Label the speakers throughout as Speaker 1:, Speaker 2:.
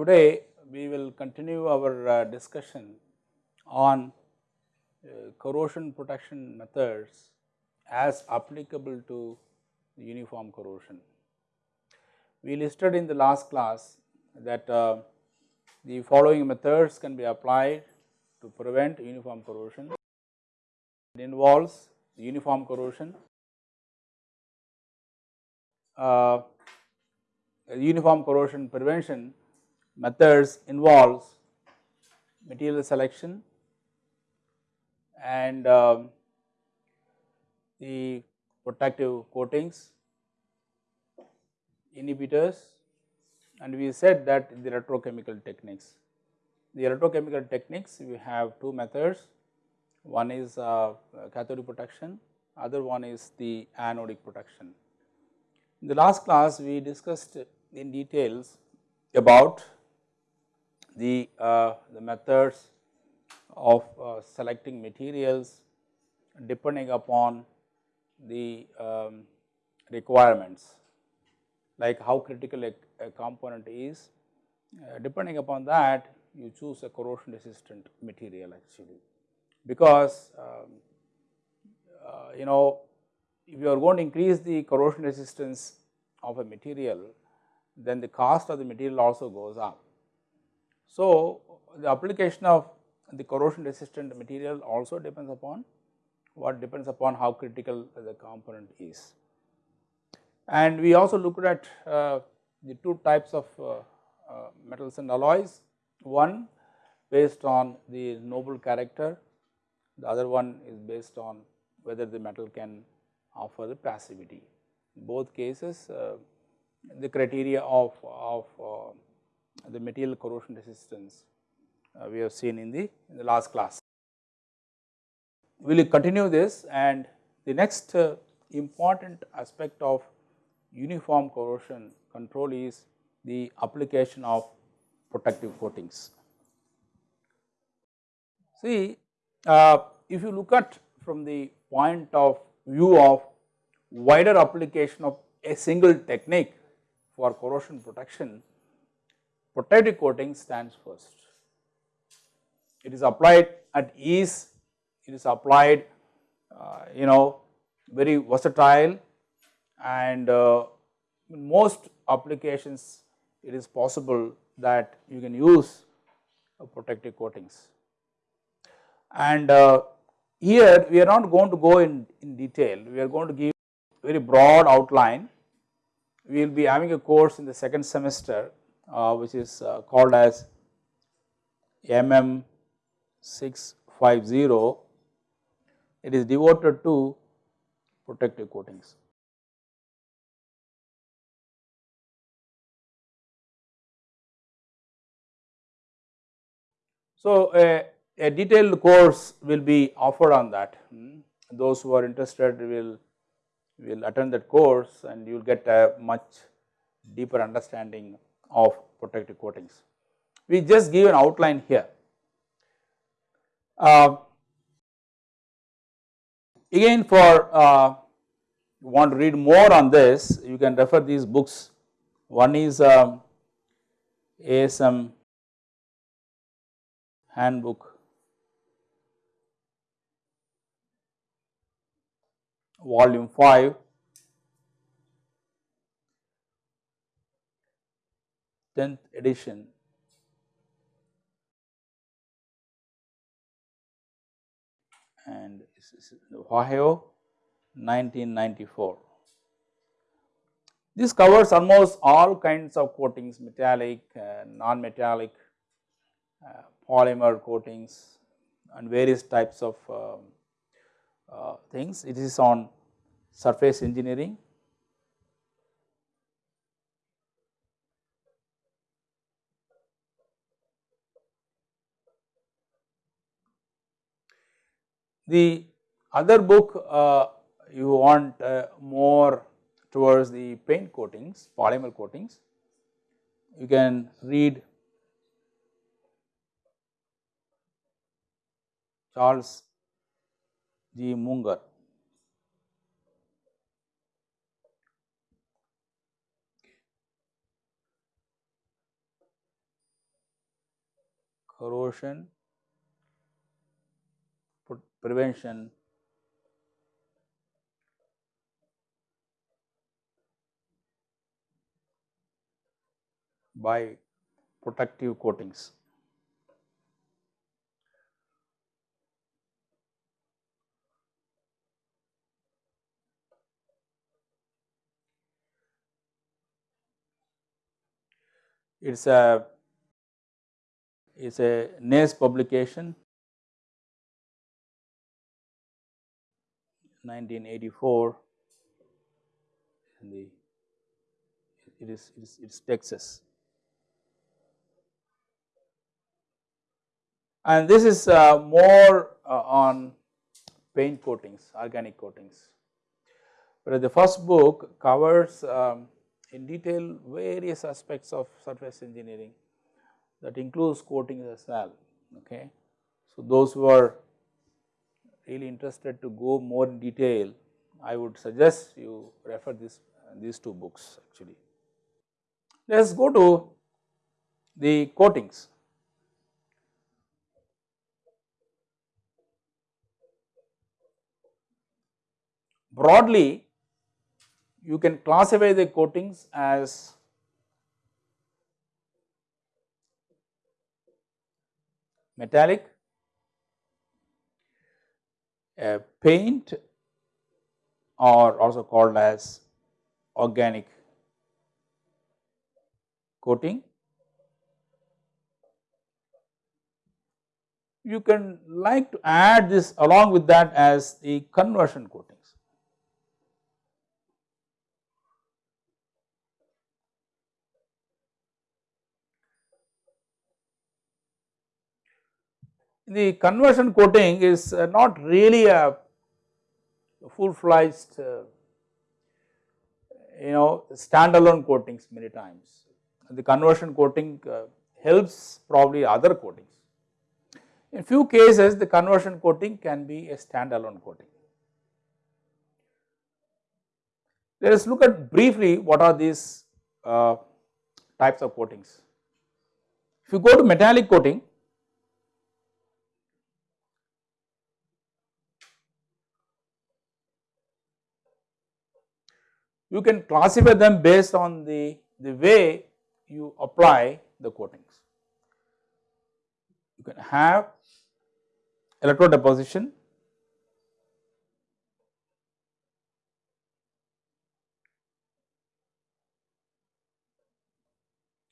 Speaker 1: Today we will continue our uh, discussion on uh, corrosion protection methods as applicable to uniform corrosion. We listed in the last class that uh, the following methods can be applied to prevent uniform corrosion. It involves uniform corrosion, uh, uniform corrosion prevention methods involves material selection and um, the protective coatings, inhibitors and we said that the electrochemical techniques. The electrochemical techniques we have two methods, one is uh, cathodic protection, other one is the anodic protection. In the last class we discussed in details about the, uh, the methods of uh, selecting materials depending upon the um, requirements like how critical a, a component is uh, depending upon that you choose a corrosion resistant material actually because um, uh, you know if you are going to increase the corrosion resistance of a material then the cost of the material also goes up. So, the application of the corrosion resistant material also depends upon what depends upon how critical the component is. And we also looked at uh, the two types of uh, uh, metals and alloys, one based on the noble character, the other one is based on whether the metal can offer the passivity. In both cases uh, the criteria of, of uh, the material corrosion resistance uh, we have seen in the, in the last class. We will continue this and the next important aspect of uniform corrosion control is the application of protective coatings. See, uh, if you look at from the point of view of wider application of a single technique for corrosion protection, protective coating stands first. It is applied at ease, it is applied uh, you know very versatile and uh, in most applications it is possible that you can use uh, protective coatings. And uh, here we are not going to go in, in detail, we are going to give very broad outline. We will be having a course in the second semester uh, which is uh, called as MM 650. It is devoted to protective coatings. So, a, a detailed course will be offered on that. Hmm. Those who are interested will will attend that course and you will get a much deeper understanding of protective coatings. We just give an outline here. Uh, again for uh, want to read more on this you can refer these books. One is um, ASM handbook. Volume 5 10th edition. And this is Ohio 1994. This covers almost all kinds of coatings metallic, uh, non-metallic, uh, polymer coatings and various types of um, uh, things. It is on surface engineering. The other book uh, you want uh, more towards the paint coatings, polymer coatings you can read Charles G. Munger. Corrosion prevention by protective coatings. It is a it's a NACE publication 1984 the it is it is it's Texas. And this is uh, more uh, on paint coatings, organic coatings. But the first book covers um, in detail various aspects of surface engineering that includes coatings as well. Okay. So, those who are really interested to go more in detail, I would suggest you refer this these two books actually. Let us go to the coatings. Broadly, you can classify the coatings as metallic, paint or also called as organic coating. You can like to add this along with that as the conversion coatings. The conversion coating is uh, not really a full fledged uh, you know standalone coatings many times. The conversion coating uh, helps probably other coatings. In few cases the conversion coating can be a standalone coating. Let us look at briefly what are these uh, types of coatings. If you go to metallic coating, you can classify them based on the, the way you apply the coatings. You can have electrode deposition,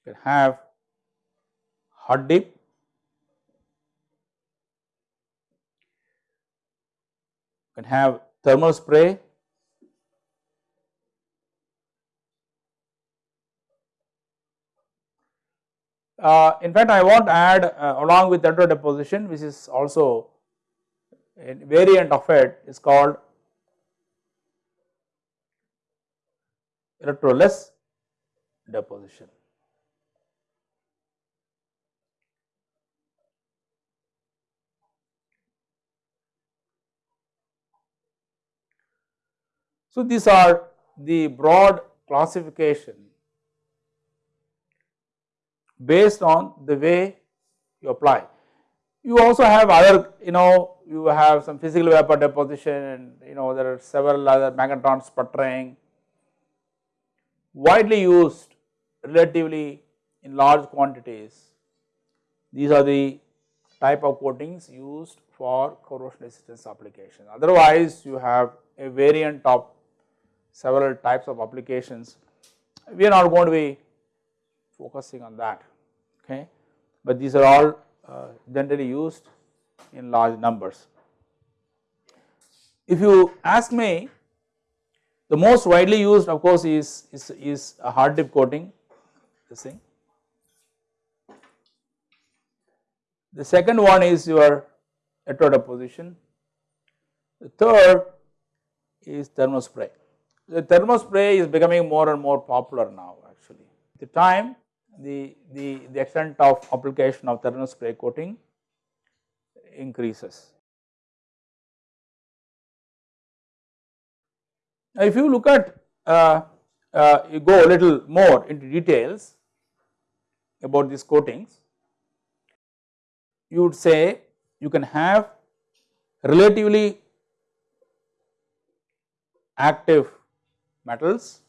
Speaker 1: you can have hot dip, you can have thermal spray, Uh, in fact, I want to add uh, along with electrode deposition which is also a variant of it is called electroless deposition. So, these are the broad classification based on the way you apply. You also have other you know you have some physical vapor deposition and you know there are several other magnetron sputtering widely used relatively in large quantities. These are the type of coatings used for corrosion resistance application. Otherwise, you have a variant of several types of applications. We are not going to be focusing on that okay, but these are all uh, generally used in large numbers. If you ask me the most widely used of course is, is, is a hot dip coating this thing. The second one is your electrode deposition. The third is thermospray. The thermospray is becoming more and more popular now actually. The time the, the, the extent of application of thermal spray coating increases. Now, if you look at uh, uh, you go a little more into details about these coatings, you would say you can have relatively active metals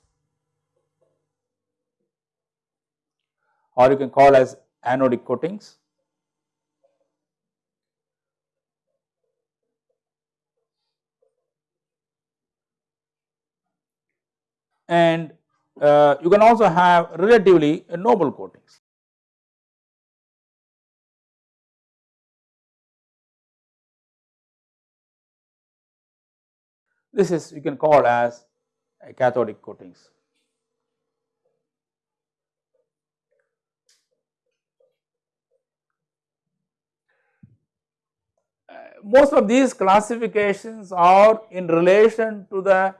Speaker 1: or you can call as anodic coatings. And uh, you can also have relatively noble coatings. This is you can call as cathodic coatings. Most of these classifications are in relation to the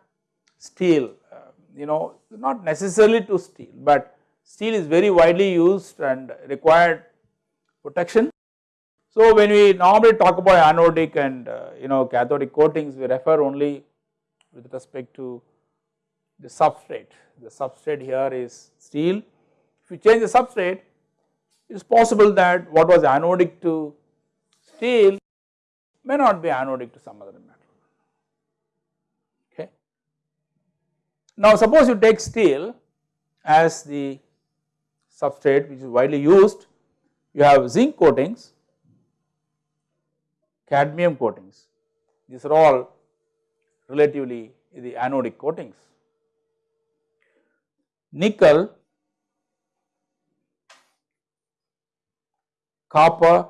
Speaker 1: steel, uh, you know not necessarily to steel, but steel is very widely used and required protection. So, when we normally talk about anodic and uh, you know cathodic coatings, we refer only with respect to the substrate. The substrate here is steel. If you change the substrate, it is possible that what was anodic to steel may not be anodic to some other metal. Okay. Now suppose you take steel as the substrate which is widely used, you have zinc coatings, cadmium coatings, these are all relatively the anodic coatings. Nickel, copper,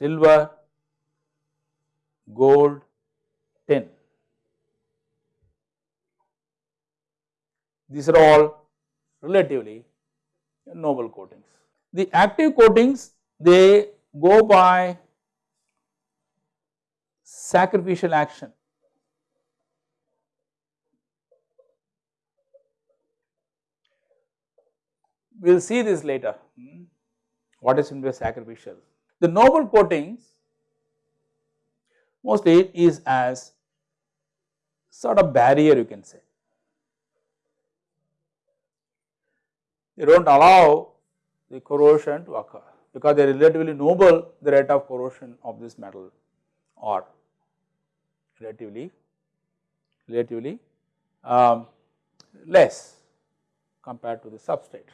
Speaker 1: silver, gold, tin. These are all relatively noble coatings. The active coatings they go by sacrificial action. We will see this later, hmm, what is in the sacrificial. The noble coatings mostly is as sort of barrier you can say. They do not allow the corrosion to occur because they are relatively noble the rate of corrosion of this metal or relatively relatively um, less compared to the substrate.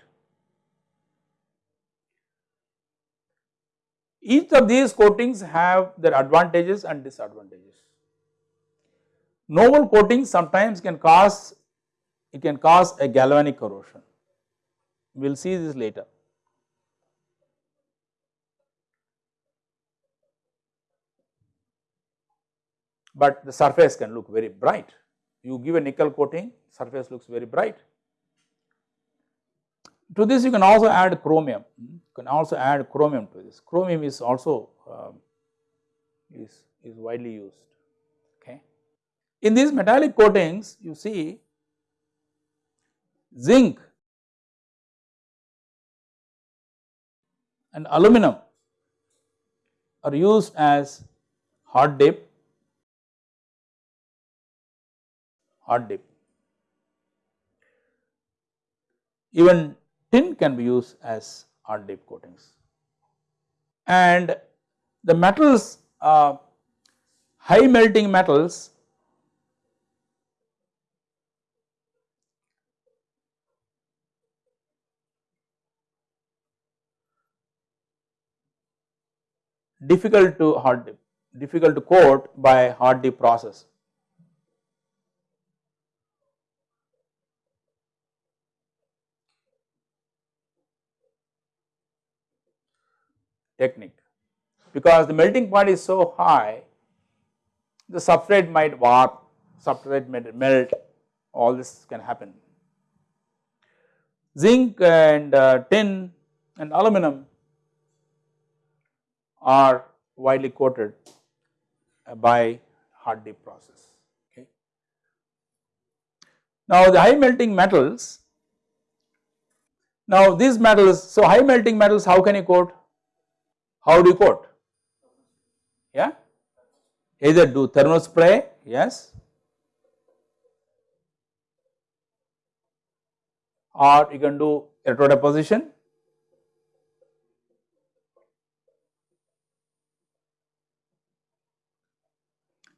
Speaker 1: Each of these coatings have their advantages and disadvantages. Noble coatings sometimes can cause, it can cause a galvanic corrosion. We will see this later. But the surface can look very bright. You give a nickel coating, surface looks very bright. To this you can also add chromium, you can also add chromium to this. Chromium is also um, is, is widely used. Okay. In these metallic coatings you see zinc and aluminum are used as hot dip, hot dip. Even tin can be used as hot dip coatings. And the metals, uh, high melting metals difficult to hot dip, difficult to coat by hot dip process. Technique because the melting point is so high the substrate might warp, substrate might melt all this can happen. Zinc and uh, tin and aluminum are widely coated uh, by hot dip process. Okay. Now the high melting metals Now these metals, so high melting metals how can you coat? How do you coat? Yeah, either do thermal spray, yes, or you can do electrodeposition.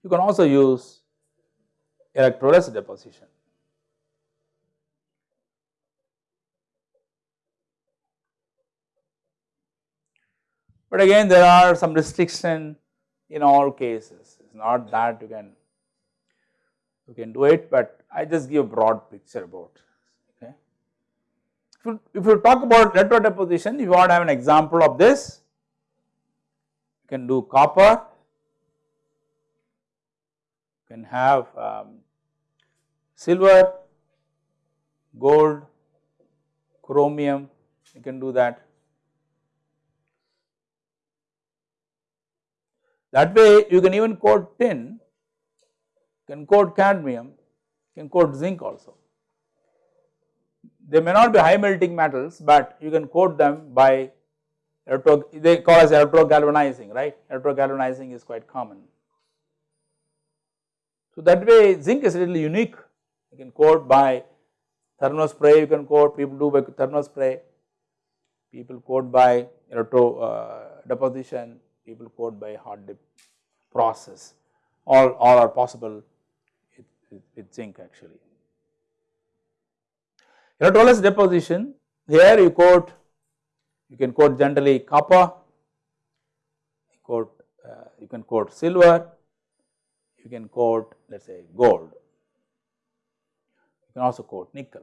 Speaker 1: You can also use electroless deposition. But again there are some restriction in all cases, it is not that you can you can do it, but I just give a broad picture about okay. If you, if you talk about electro deposition, if you want to have an example of this, you can do copper, you can have um, silver, gold, chromium, you can do that. That way you can even coat tin, can coat cadmium, can coat zinc also. They may not be high melting metals, but you can coat them by electro, they call as electro galvanizing, right? Electro galvanizing is quite common. So that way zinc is really unique, you can coat by thermal spray, you can coat, people do by thermal spray, people coat by electro uh, deposition, people coat by hot dip process, all, all are possible with, with, zinc actually. Electroless deposition, here you coat, you can coat generally copper, you coat, uh, you can coat silver, you can coat let us say gold, you can also coat nickel.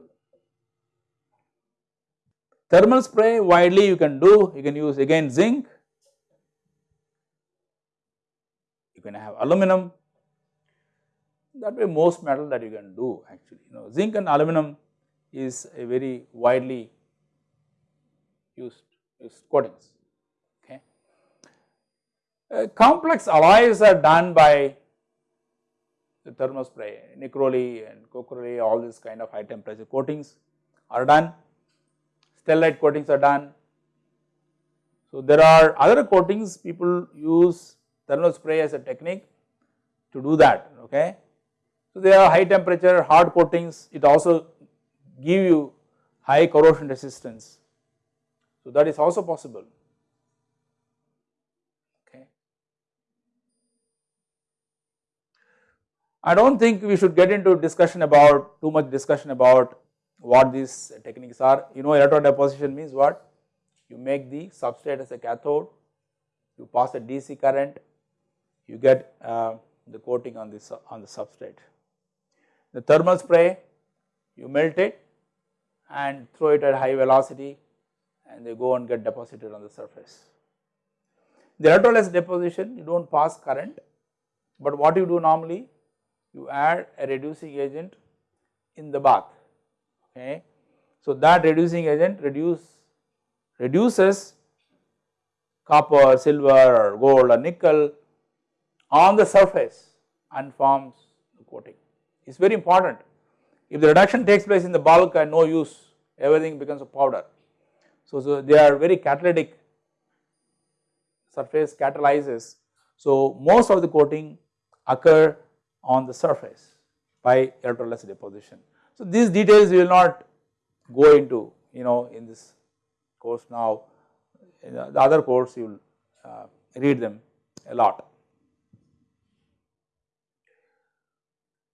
Speaker 1: Thermal spray widely you can do, you can use again zinc, you can have aluminum, that way most metal that you can do actually, you know zinc and aluminum is a very widely used, used coatings, okay. Uh, complex alloys are done by the thermal spray, NiCrAlY and CoCrAlY, all these kind of high temperature coatings are done, stellite coatings are done. So there are other coatings people use thermal spray as a technique to do that, okay. So there are high temperature hard coatings, it also give you high corrosion resistance. So that is also possible. I do not think we should get into discussion about too much discussion about what these techniques are. You know electron deposition means what? You make the substrate as a cathode, you pass a DC current, you get uh, the coating on this on the substrate. The thermal spray, you melt it and throw it at high velocity and they go and get deposited on the surface. The electroless deposition, you do not pass current, but what you do normally, you add a reducing agent in the bath okay. So that reducing agent reduce reduces copper, silver or gold or nickel on the surface and forms the coating. It is very important. If the reduction takes place in the bulk and no use everything becomes a powder. So, so they are very catalytic surface catalyzes. So most of the coating occur on the surface by electroless deposition. So these details we will not go into you know in this course now, in the other course you will uh, read them a lot.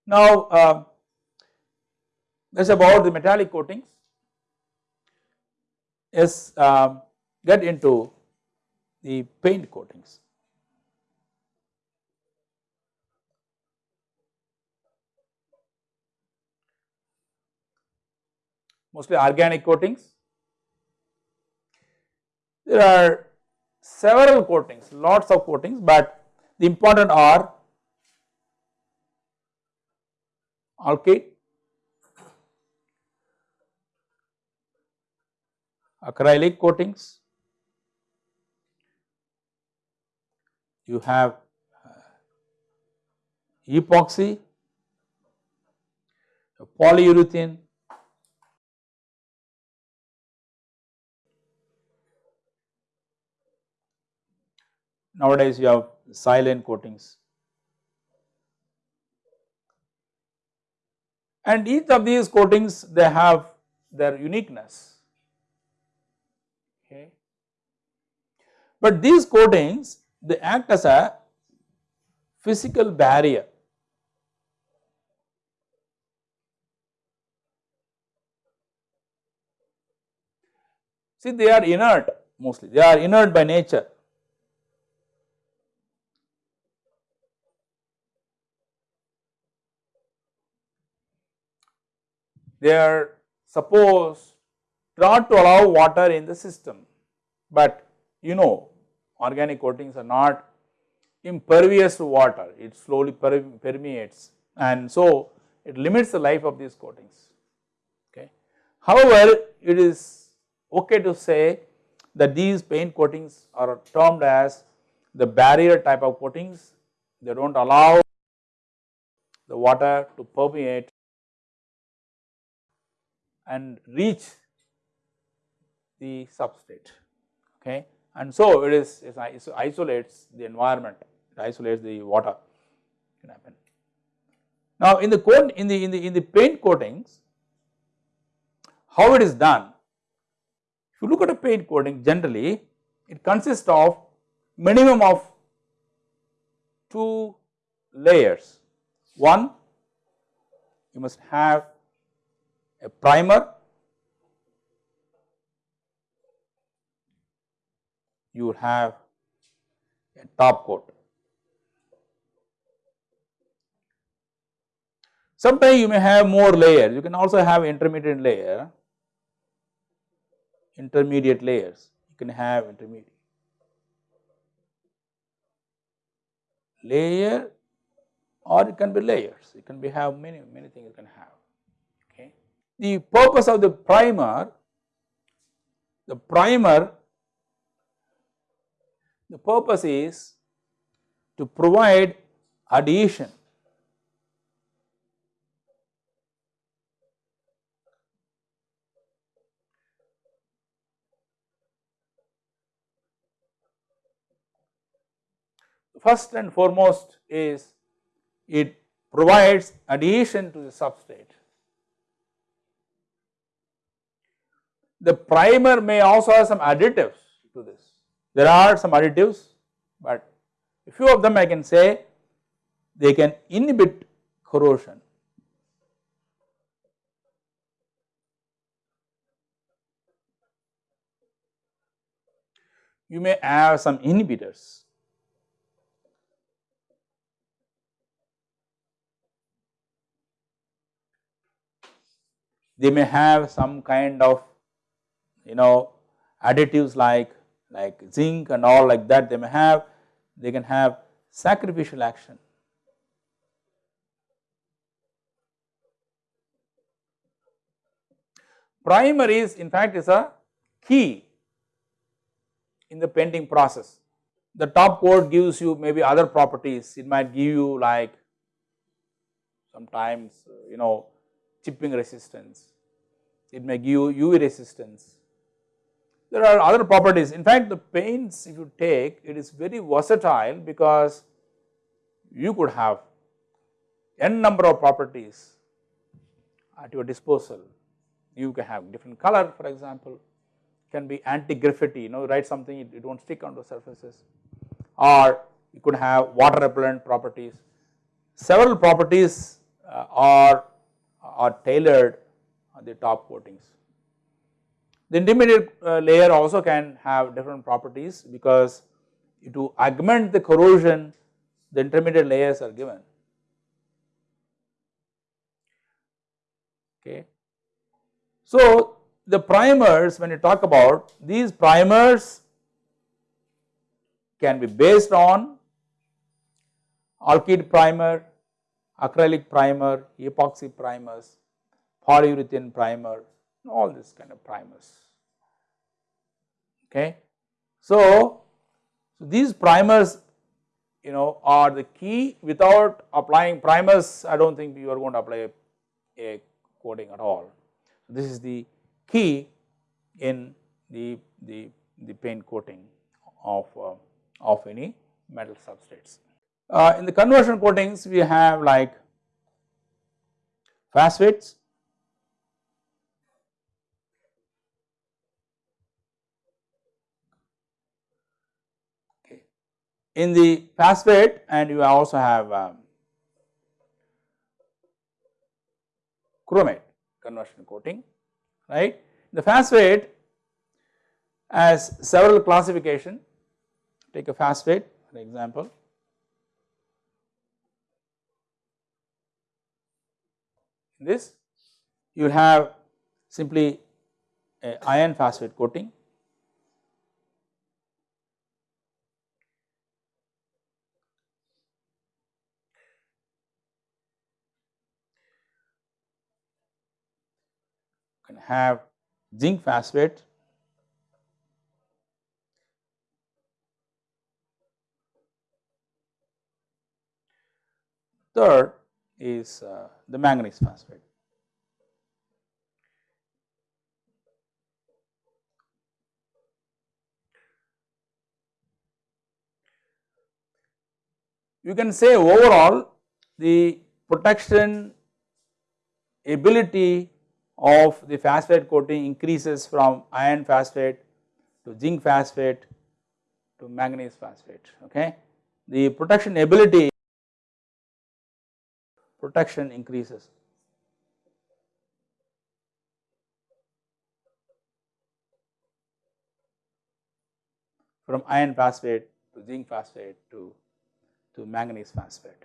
Speaker 1: Now uh, that is about the metallic coatings. Yes, uh, get into the paint coatings. mostly organic coatings. There are several coatings, lots of coatings, but the important are alkyd acrylic coatings, you have uh, epoxy, polyurethane, nowadays you have silane coatings. And each of these coatings they have their uniqueness. Okay. But these coatings they act as a physical barrier. See they are inert mostly, they are inert by nature. They are supposed not to allow water in the system, but you know organic coatings are not impervious to water, it slowly permeates and so it limits the life of these coatings. Okay. However, it is okay to say that these paint coatings are termed as the barrier type of coatings, they do not allow the water to permeate and reach the substrate okay and so it is it isolates the environment it isolates the water can happen. Now in the coat in the in the in the paint coatings how it is done if you look at a paint coating generally it consists of minimum of two layers one you must have a primer? You have a top coat. Sometimes you may have more layers, you can also have intermediate layer, intermediate layers, you can have intermediate. Layer or it can be layers, it can be have many, many things you can have. The purpose of the primer, the primer, the purpose is to provide adhesion first and foremost is it provides adhesion to the substrate. The primer may also have some additives to this. There are some additives, but a few of them I can say they can inhibit corrosion. You may have some inhibitors they may have some kind of you know additives like like zinc and all like that they may have they can have sacrificial action. Primer is in fact is a key in the painting process. The top coat gives you maybe other properties, it might give you like sometimes you know chipping resistance, it may give you UV resistance. There are other properties. In fact, the paints if you take it is very versatile because you could have n number of properties at your disposal. You can have different color for example, can be anti-graffiti, you know write something it, it will not stick onto surfaces or you could have water repellent properties. Several properties uh, are, are tailored on the top coatings. The intermediate uh, layer also can have different properties because to augment the corrosion the intermediate layers are given. Okay. So, the primers when you talk about these primers can be based on alkyd primer, acrylic primer, epoxy primers polyurethane primer, all this kind of primers. Okay. So, these primers you know are the key without applying primers I do not think you are going to apply a, a coating at all. So, this is the key in the, the, the paint coating of, uh, of any metal substrates. Uh, in the conversion coatings we have like phosphates, in the phosphate and you also have um, chromate conversion coating right. The phosphate has several classification take a phosphate for example this you will have simply iron phosphate coating can have zinc phosphate third is uh, the manganese phosphate. You can say overall the protection ability of the phosphate coating increases from iron phosphate to zinc phosphate to manganese phosphate okay. The protection ability protection increases. from iron phosphate to zinc phosphate to, to manganese phosphate.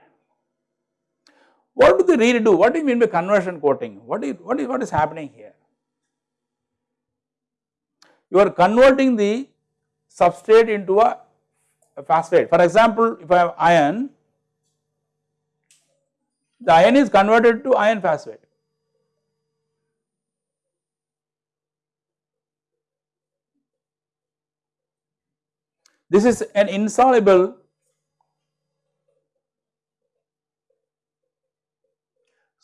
Speaker 1: What do they really do? What do you mean by conversion coating? What is, what is, what is happening here? You are converting the substrate into a, a phosphate. For example, if I have iron, the iron is converted to iron phosphate. This is an insoluble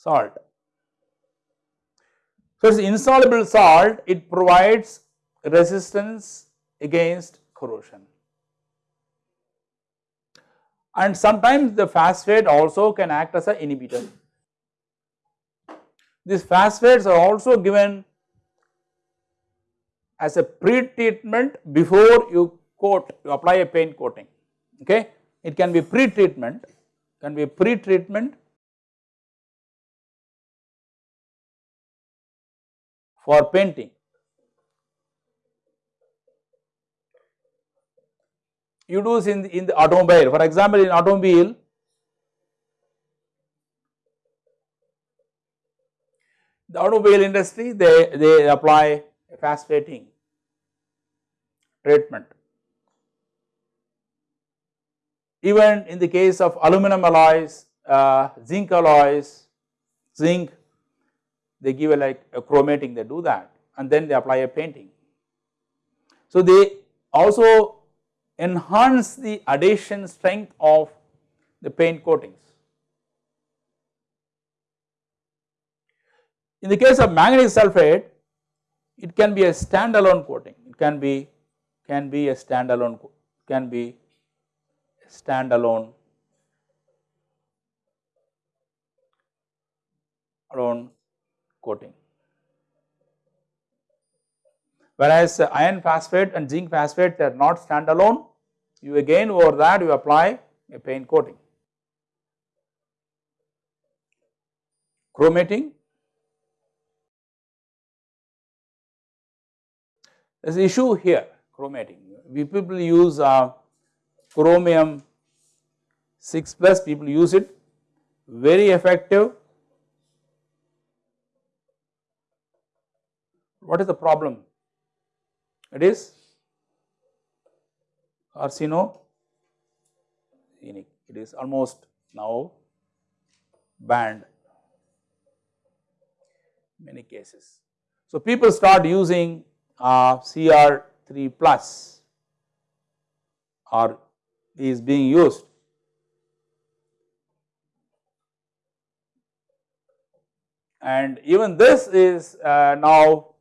Speaker 1: salt. So, it is insoluble salt, it provides resistance against corrosion and sometimes the phosphate also can act as an inhibitor. These phosphates are also given as a pre-treatment before you coat, you apply a paint coating, okay. It can be pre-treatment, can be pre-treatment for painting you do in the, in the automobile. For example, in automobile, the automobile industry they, they apply phosphating treatment. Even in the case of aluminum alloys, uh, zinc alloys, zinc, they give a like a chromating, they do that and then they apply a painting. So, they also enhance the adhesion strength of the paint coatings. In the case of manganese sulphate, it can be a standalone coating, it can be can be a standalone can be standalone alone coating. Whereas iron phosphate and zinc phosphate they are not standalone, you again over that you apply a paint coating. Chromating there is issue here chromating. We people use uh, chromium 6 plus people use it very effective. What is the problem? It is carcinogenic. It is almost now banned many cases. So, people start using uh, CR3 plus or is being used and even this is uh, now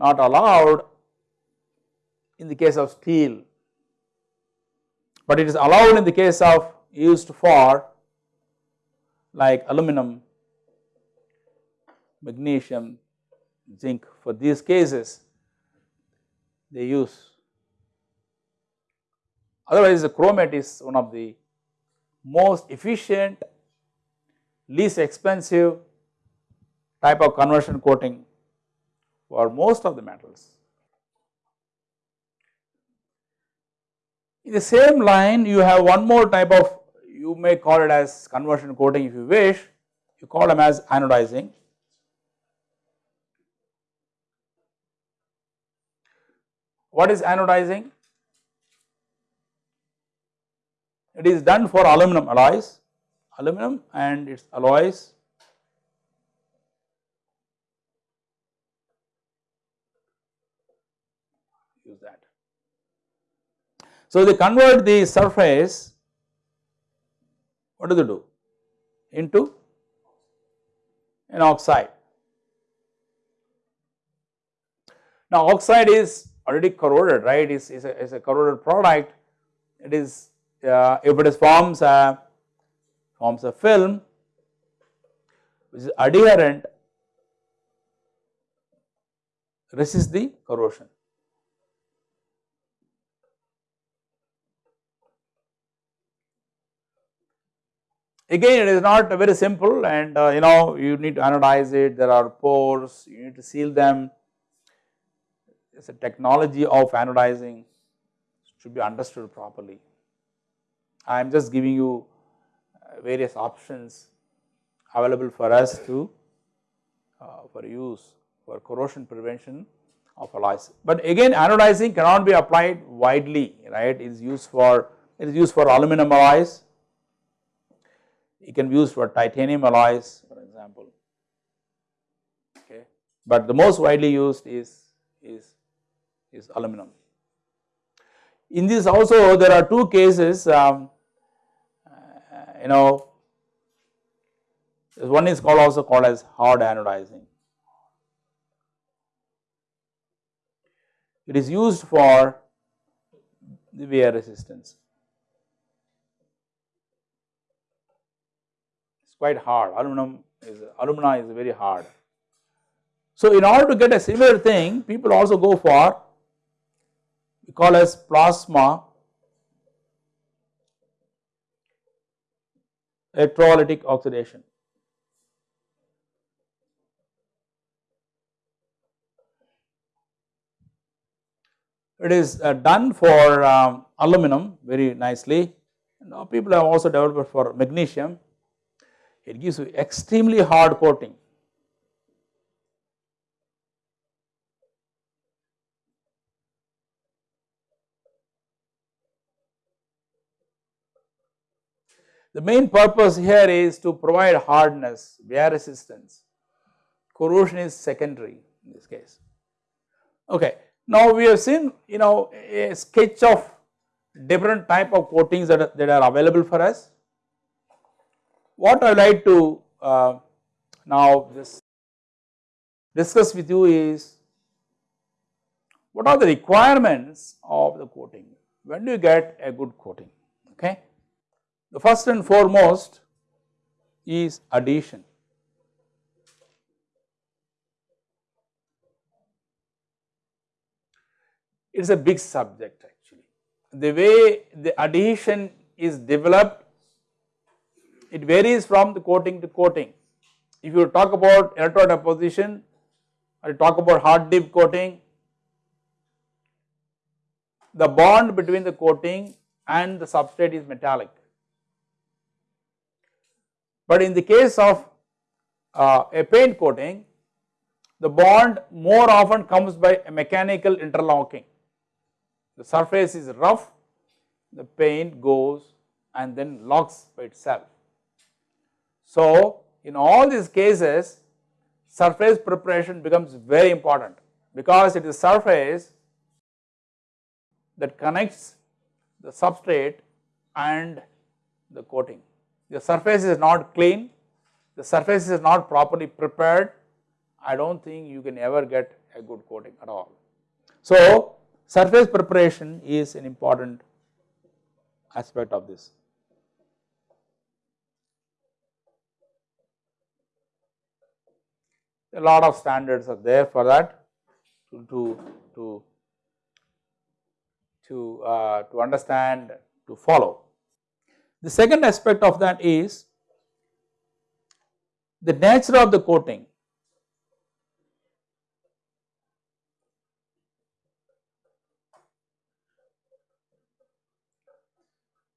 Speaker 1: not allowed in the case of steel. But it is allowed in the case of used for like aluminum, magnesium, zinc. For these cases they use. Otherwise the chromate is one of the most efficient, least expensive type of conversion coating for most of the metals. In the same line you have one more type of you may call it as conversion coating if you wish, you call them as anodizing. What is anodizing? It is done for aluminum alloys, aluminum and its alloys use that. So, they convert the surface what do they do into an oxide. Now, oxide is already corroded right is, is, a, is a corroded product it is uh, if it is forms a forms a film which is adherent resist the corrosion. Again it is not very simple and uh, you know you need to anodize it. There are pores. You need to seal them. Is a technology of anodizing. Should be understood properly. I am just giving you uh, various options available for us to uh, for use for corrosion prevention of alloys. But again anodizing cannot be applied widely right? It is used for it is used for aluminum alloys it can be used for titanium alloys for example okay but the most widely used is is is aluminum. In this also there are two cases um, uh, you know one is called also called as hard anodizing. It is used for the wear resistance. It is quite hard aluminum is alumina is very hard. So in order to get a similar thing people also go for we call as plasma electrolytic oxidation. It is uh, done for um, aluminum very nicely. Now people have also developed for magnesium. It gives you extremely hard coating. The main purpose here is to provide hardness, wear resistance, corrosion is secondary in this case. Okay. Now we have seen you know a sketch of different type of coatings that are, that are available for us. What I would like to uh, now just discuss with you is what are the requirements of the coating, when do you get a good coating okay. The first and foremost is adhesion. It is a big subject actually. The way the adhesion is developed, it varies from the coating to coating. If you talk about electrode deposition or talk about hot dip coating, the bond between the coating and the substrate is metallic. But in the case of uh, a paint coating, the bond more often comes by a mechanical interlocking. The surface is rough, the paint goes and then locks by itself. So, in all these cases surface preparation becomes very important because it is surface that connects the substrate and the coating the surface is not clean, the surface is not properly prepared, I do not think you can ever get a good coating at all. So, surface preparation is an important aspect of this. A lot of standards are there for that to to to to, uh, to understand to follow. The second aspect of that is the nature of the coating.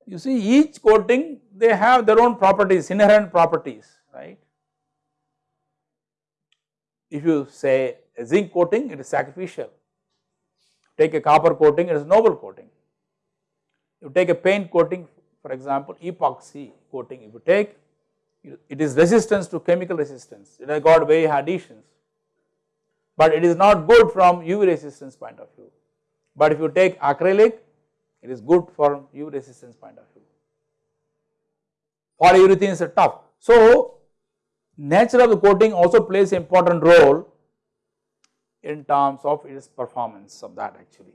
Speaker 1: You see each coating they have their own properties, inherent properties, right. If you say zinc coating, it is sacrificial. Take a copper coating, it is noble coating. You take a paint coating, for example, epoxy coating, if you take, it is resistance to chemical resistance, it has got very adhesions, but it is not good from UV resistance point of view. But if you take acrylic, it is good from UV resistance point of view. Polyurethane is tough. So, nature of the coating also plays important role in terms of its performance of that actually.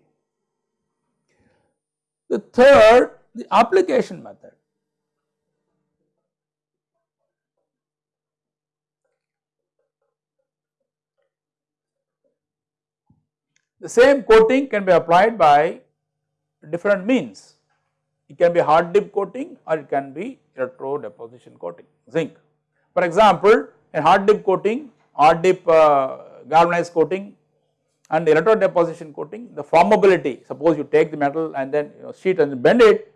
Speaker 1: The third, the application method. The same coating can be applied by different means. It can be hot dip coating or it can be electro deposition coating, zinc. For example, a hot dip coating, hot dip uh, galvanized coating and electro deposition coating, the formability, suppose you take the metal and then you know, sheet and bend it,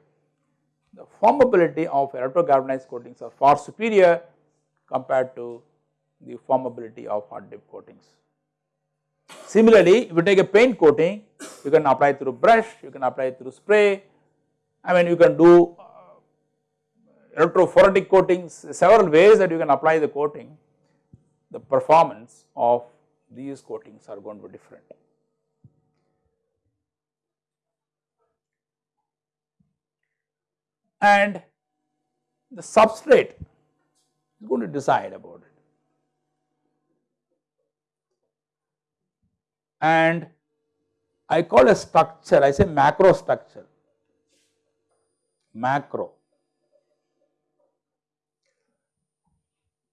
Speaker 1: the formability of electro galvanized coatings are far superior compared to the formability of hot dip coatings. Similarly, if you take a paint coating, you can apply through brush, you can apply through spray, I mean you can do electrophoretic coatings, several ways that you can apply the coating, the performance of these coatings are going to be different. And the substrate is going to decide about it. And I call a structure, I say macro structure, macro.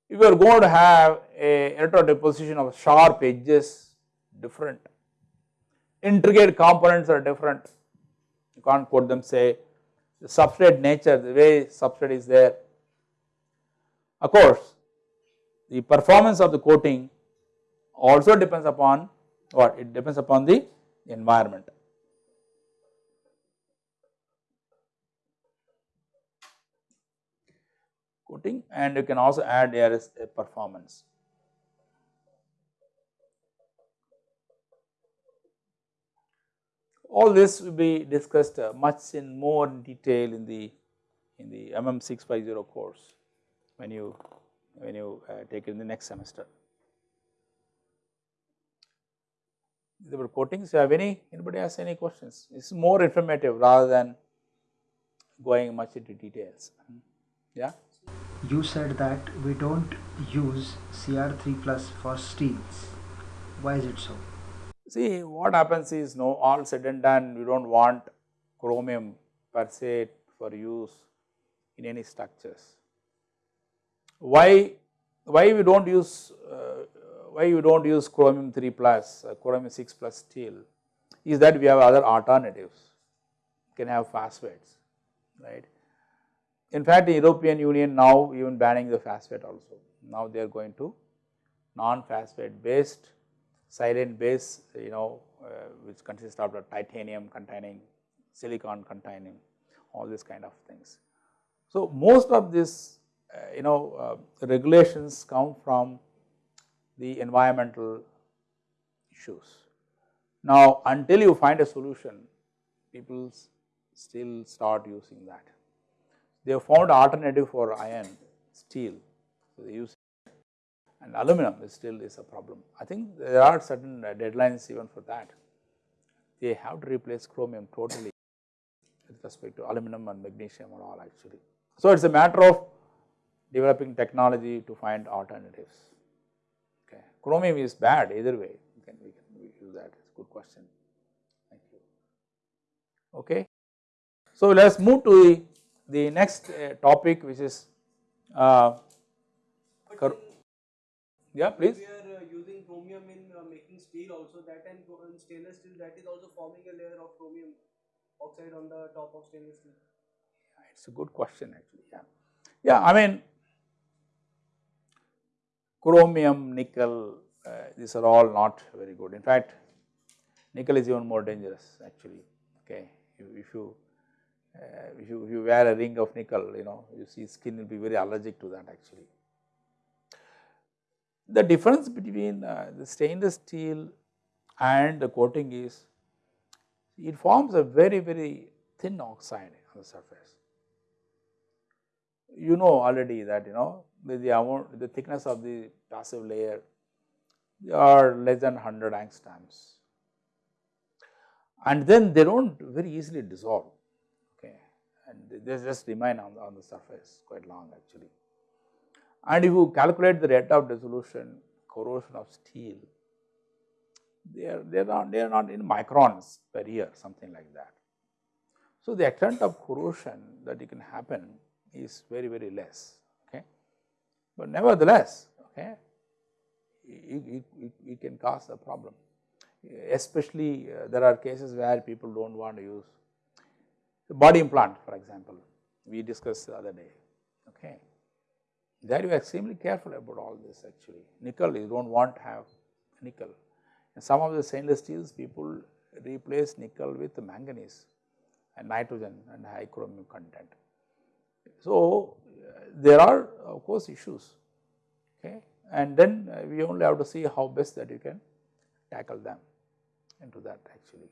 Speaker 1: If you are going to have a electro deposition of sharp edges, different, intricate components are different, you can't quote them say the substrate nature, the way substrate is there. Of course, the performance of the coating also depends upon what? It depends upon the environment. Coating and you can also add here is a performance. All this will be discussed uh, much in more detail in the in the MM 650 course when you when you uh, take it in the next semester. There were coatings. You have any anybody has any questions? It's more informative rather than going much into details. Yeah.
Speaker 2: You said that we don't use Cr3 plus for steels. Why is it so?
Speaker 1: See what happens is no all said and done we do not want chromium per se for use in any structures. Why why we do not use uh, why you do not use chromium 3 plus, uh, chromium 6 plus steel is that we have other alternatives, can have phosphates, right. In fact, the European Union now even banning the phosphate also, now they are going to non-phosphate based silane base you know uh, which consists of the titanium containing, silicon containing all these kind of things. So, most of this uh, you know uh, regulations come from the environmental issues. Now, until you find a solution, people still start using that. They have found alternative for iron, steel, so they use and aluminum is still is a problem. I think there are certain uh, deadlines even for that. They have to replace chromium totally with respect to aluminum and magnesium and all actually. So, it is a matter of developing technology to find alternatives. Chromium is bad either way, we can, we can use that, it's a good question. Thank you. Okay. So let us move to the, the next uh, topic which is uh, yeah please.
Speaker 3: We are uh, using chromium in uh, making steel also that and stainless steel that is also forming a layer of chromium oxide on the top of stainless steel.
Speaker 1: yeah, It's a good question actually yeah. Yeah I mean chromium, nickel uh, these are all not very good in fact nickel is even more dangerous actually okay if, if you uh, if you if you wear a ring of nickel you know you see skin will be very allergic to that actually. The difference between uh, the stainless steel and the coating is it forms a very very thin oxide on the surface. You know already that you know the, the amount the thickness of the passive layer are less than 100 angstroms and then they do not very easily dissolve and they just remain on the, on the surface quite long actually. And if you calculate the rate of dissolution corrosion of steel they are they are not they are not in microns per year something like that. So, the extent of corrosion that it can happen is very very less okay, but nevertheless okay it, it, it can cause a problem especially uh, there are cases where people do not want to use body implant for example. We discussed the other day. Okay. There you are extremely careful about all this actually. Nickel you do not want to have nickel. And some of the stainless steels people replace nickel with manganese and nitrogen and high chromium content. So, uh, there are of course issues. Okay. And then uh, we only have to see how best that you can tackle them into that actually.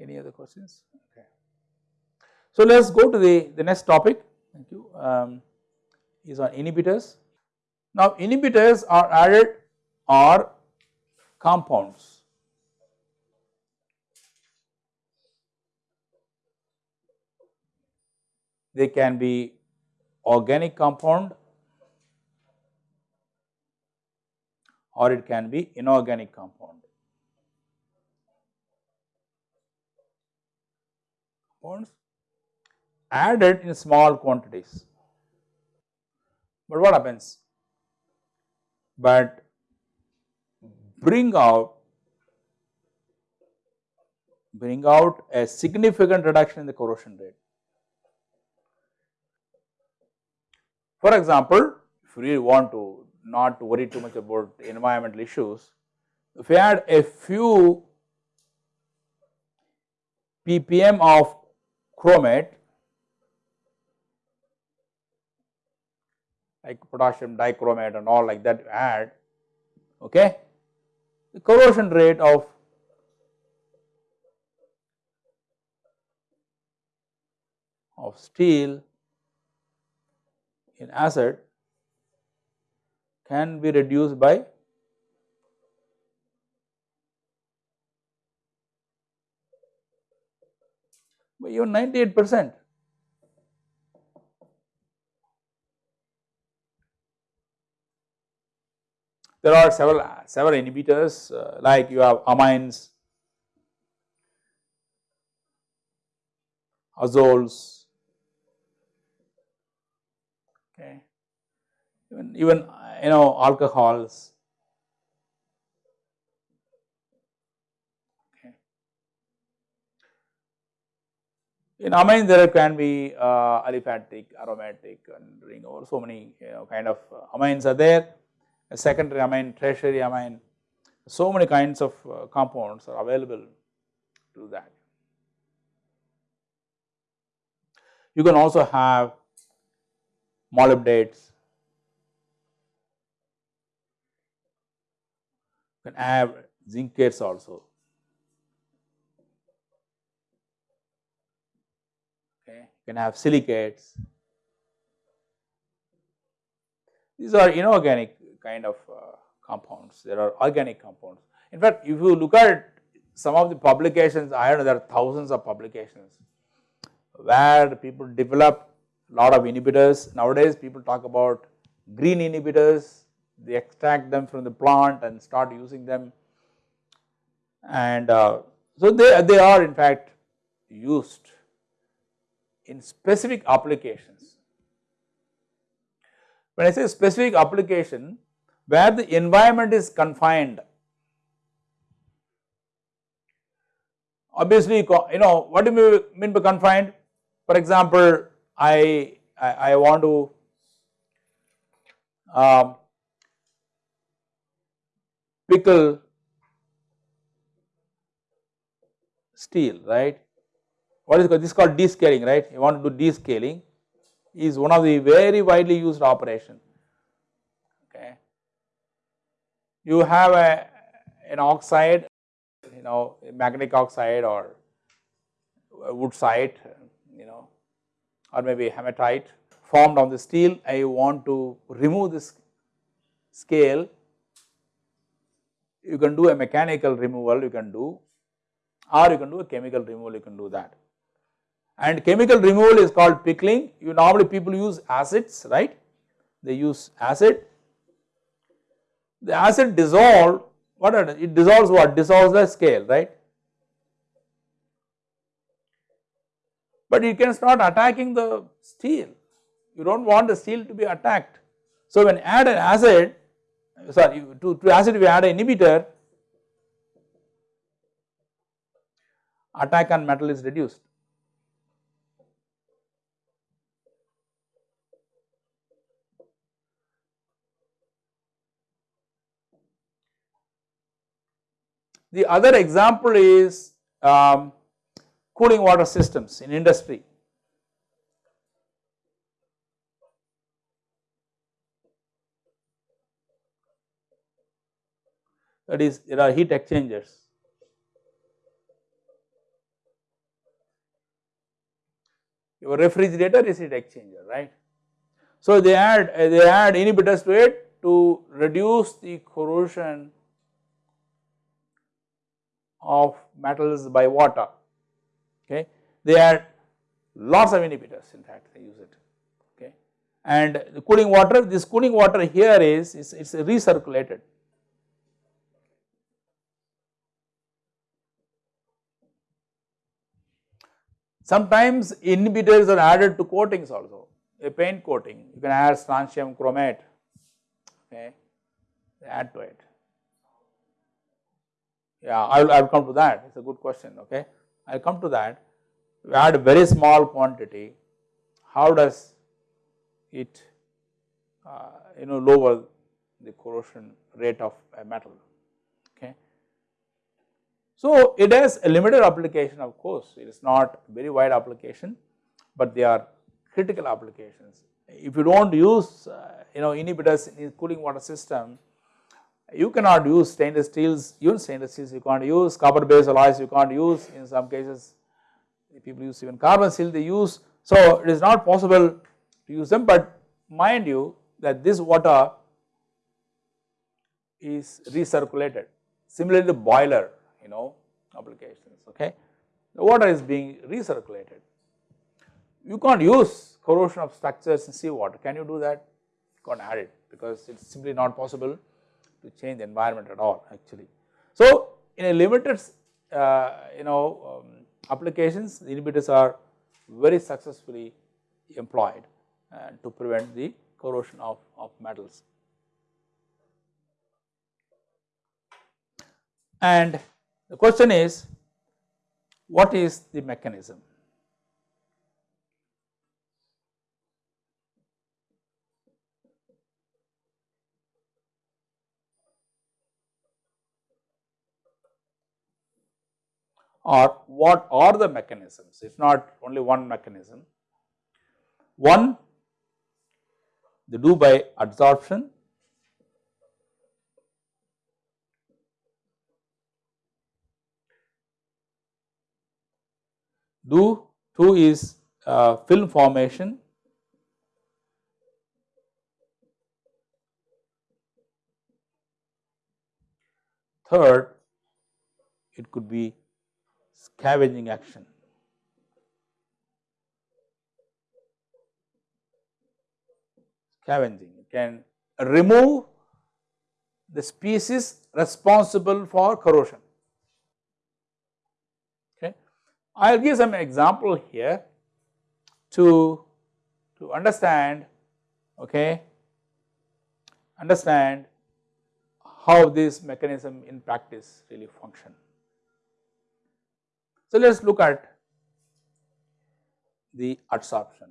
Speaker 1: Any other questions? Okay. So, let us go to the, the next topic thank you um, is on inhibitors. Now, inhibitors are added or compounds. They can be organic compound or it can be inorganic compound. Compounds added in small quantities. But what happens? But bring out bring out a significant reduction in the corrosion rate. For example, if you really want to not worry too much about environmental issues. If we add a few ppm of chromate like potassium dichromate and all like that you add okay? The corrosion rate of of steel in acid can be reduced by even 98 percent. There are several several inhibitors uh, like you have amines, azoles, okay, even even you know alcohols. In amine there can be uh, aliphatic, aromatic and ring over so many you know kind of uh, amines are there, a secondary amine, tertiary amine, so many kinds of uh, compounds are available to that. You can also have molybdates, you can have zincates also. Okay, you can have silicates. These are inorganic kind of uh, compounds, there are organic compounds. In fact, if you look at some of the publications, I know there are thousands of publications where people develop a lot of inhibitors. Nowadays people talk about green inhibitors, they extract them from the plant and start using them and uh, so they, they are in fact used in specific applications. When I say specific application where the environment is confined obviously you know what do you mean by confined for example I, I, I want to um, pickle steel right what is this is called descaling right? You want to do descaling. Is one of the very widely used operation. Okay. You have a an oxide you know magnetic oxide or wustite you know or maybe hematite formed on the steel. I want to remove this scale. You can do a mechanical removal you can do or you can do a chemical removal you can do that. And chemical removal is called pickling. You normally people use acids right? They use acid. The acid dissolve what it dissolves what? Dissolves the scale right? But you can start attacking the steel. You do not want the steel to be attacked. So when add an acid sorry to, to acid we add an inhibitor attack on metal is reduced. The other example is um, cooling water systems in industry. that is there are heat exchangers. Your refrigerator is heat exchanger right. So they add they add inhibitors to it to reduce the corrosion of metals by water. Okay. They are lots of inhibitors in fact they use it. Okay? And the cooling water this cooling water here is is recirculated. Sometimes inhibitors are added to coatings also, a paint coating, you can add strontium chromate, okay, add to it. Yeah, I will, I will come to that, it is a good question, okay. I will come to that. We add a very small quantity, how does it, uh, you know, lower the corrosion rate of a metal. Okay. So, it has a limited application of course, it is not very wide application, but they are critical applications. If you do not use uh, you know inhibitors in cooling water system, you cannot use stainless steels, even stainless steels you can't use, copper based alloys you can't use in some cases people use even carbon steel they use. So, it is not possible to use them, but mind you that this water is recirculated. Similarly, the boiler you know applications okay. The water is being recirculated. You can't use corrosion of structures in seawater, can you do that? You can't add it because it is simply not possible to change the environment at all actually. So in a limited uh, you know um, applications inhibitors are very successfully employed uh, to prevent the corrosion of, of metals. And the question is what is the mechanism? Or what are the mechanisms, if not only one mechanism. One they do by adsorption do two is uh, film formation third it could be scavenging action scavenging can remove the species responsible for corrosion Okay. I will give some example here to, to understand okay, understand how this mechanism in practice really function. So, let us look at the adsorption.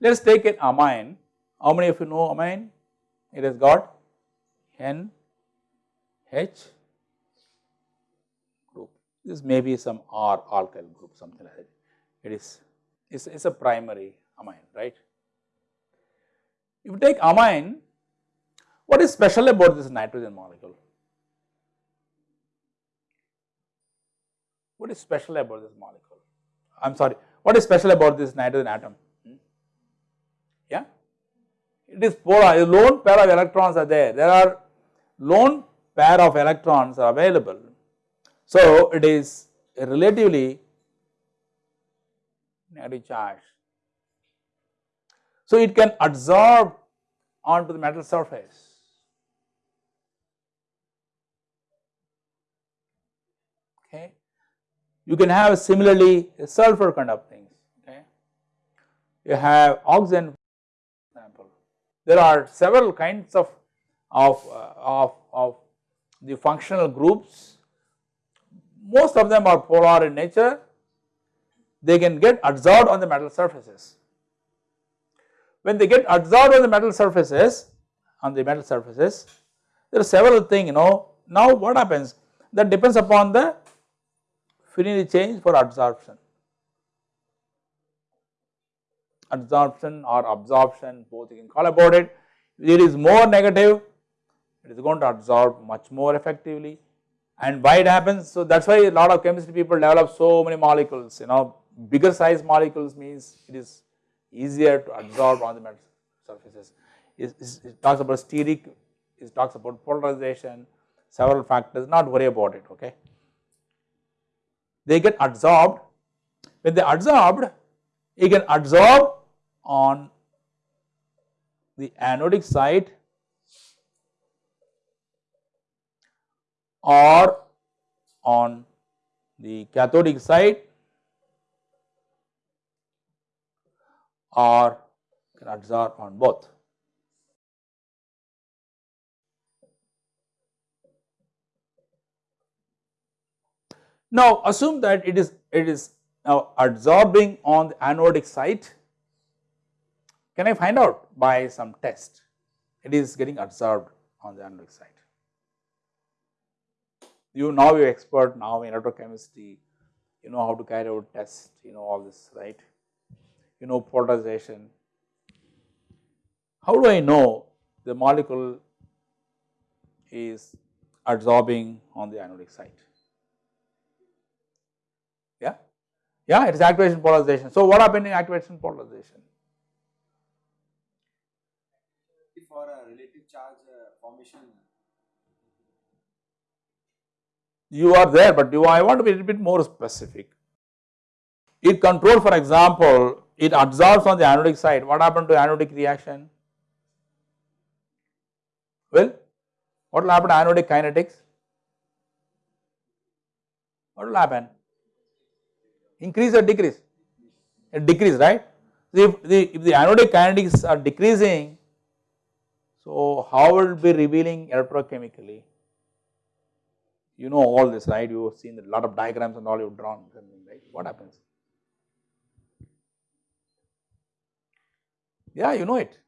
Speaker 1: Let us take an amine. How many of you know amine? It has got N H group. This may be some R alkyl group, something like that. It is it's, it's a primary amine, right? If you take amine, what is special about this nitrogen molecule? What is special about this molecule? I am sorry, what is special about this nitrogen atom? Hmm? Yeah, it is polar, a lone pair of electrons are there, there are lone pair of electrons are available. So, it is relatively negative charge. So, it can adsorb onto the metal surface. Okay. You can have similarly sulfur kind of things. Okay. You have oxygen example. There are several kinds of of, uh, of, of the functional groups. Most of them are polar in nature. They can get adsorbed on the metal surfaces. When they get adsorbed on the metal surfaces, on the metal surfaces, there are several things, you know. Now what happens? That depends upon the finity change for adsorption. Adsorption or absorption, both you can call about it. If It is more negative, it is going to absorb much more effectively and why it happens. So that is why a lot of chemistry people develop so many molecules, you know, bigger size molecules means it is easier to absorb on the metal surfaces. It, talks about steric, it talks about polarization, several factors, not worry about it, okay. They get adsorbed, when they adsorbed, you can adsorb on the anodic side or on the cathodic side or can adsorb on both. Now assume that it is it is now adsorbing on the anodic side. Can I find out by some test? It is getting adsorbed on the anodic side. You now you expert now in electrochemistry, you know how to carry out tests, you know all this, right? You know polarization. How do I know the molecule is adsorbing on the anodic side? Yeah, yeah, it is activation polarization. So what happened in activation polarization?
Speaker 4: For a relative charge uh, formation,
Speaker 1: You are there, but you I want to be a little bit more specific. It control for example, it adsorbs on the anodic side. What happened to anodic reaction? Well, what will happen to anodic kinetics? What will happen? Increase or decrease? It decrease, right? If the, if the anodic kinetics are decreasing, so how will it be revealing electrochemically? You know all this, right? You have seen a lot of diagrams and all you have drawn, right? What happens? Yeah, you know it.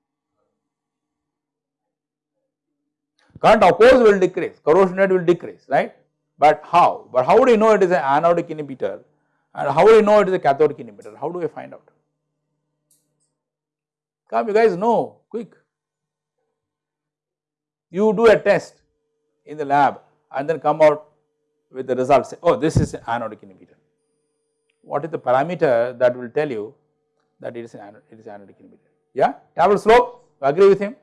Speaker 1: Current of course will decrease, corrosion rate will decrease, right? But how? But how do you know it is an anodic inhibitor and how do you know it is a cathodic inhibitor? How do we find out? Come you guys know, quick. You do a test in the lab and then come out with the results say, oh this is an anodic inhibitor. What is the parameter that will tell you that it is an it is anodic inhibitor? Yeah, Tafel slope, agree with him?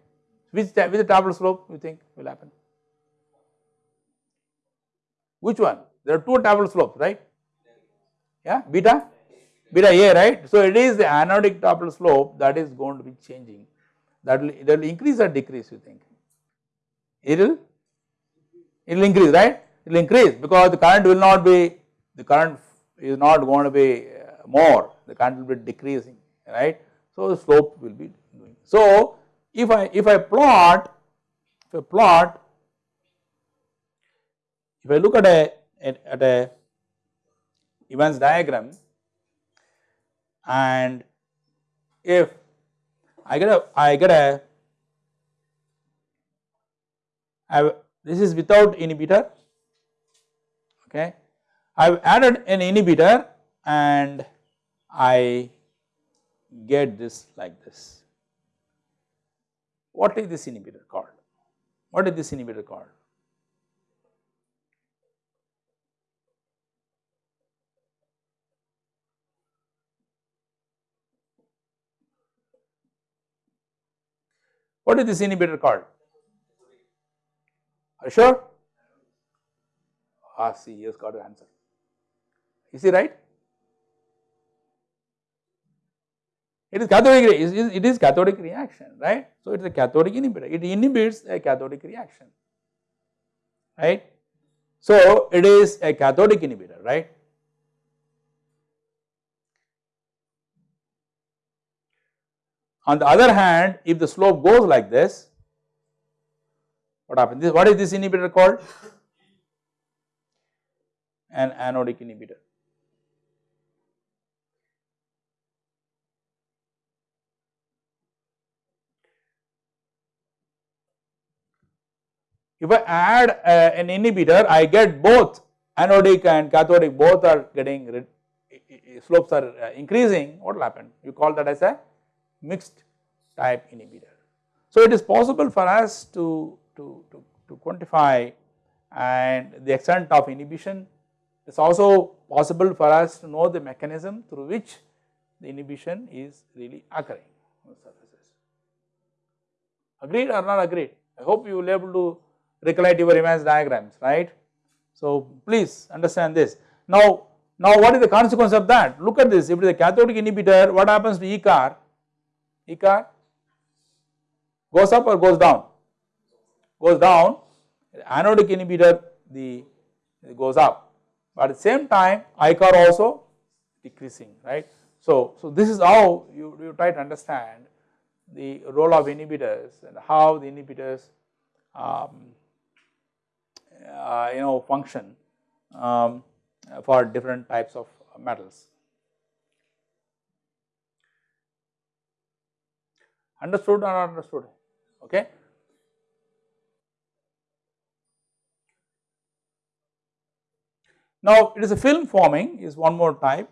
Speaker 1: Which, which Tafel slope you think will happen? Which one? There are two Tafel slopes, right? Yeah, beta, beta A, right? So it is the anodic Tafel slope that is going to be changing. that will that will increase or decrease you think? It will it will increase right it will increase because the current will not be the current is not going to be uh, more the current will be decreasing right. So the slope will be doing. So if I if I plot if I plot if I look at a at a Evans diagram and if I get a I get a I this is without inhibitor okay I have added an inhibitor and I get this like this. What is this inhibitor called? What is this inhibitor called? What is this inhibitor called? Are you sure? Ah, see, he has got the answer. Is he right? It is cathodic, it is cathodic reaction, right? So it is a cathodic inhibitor. It inhibits a cathodic reaction, right? So it is a cathodic inhibitor, right? On the other hand, if the slope goes like this, what happens? This, what is this inhibitor called? An anodic inhibitor. If I add uh, an inhibitor, I get both anodic and cathodic both are getting slopes are uh, increasing. What will happen? You call that as a mixed type inhibitor. So it is possible for us to, to, to, to quantify and the extent of inhibition. It is also possible for us to know the mechanism through which the inhibition is really occurring on surfaces. Agreed or not agreed? I hope you will be able to recollect your Evans diagrams, right. So please understand this. Now, now what is the consequence of that? Look at this, if it is a cathodic inhibitor, what happens to E corr? E corr goes up or goes down? Goes down, anodic inhibitor the goes up, but at the same time I corr also decreasing, right. So, so this is how you, you try to understand the role of inhibitors and how the inhibitors um, you know function um, for different types of metals. Understood or not understood? Okay. Now, it is a film forming is one more type.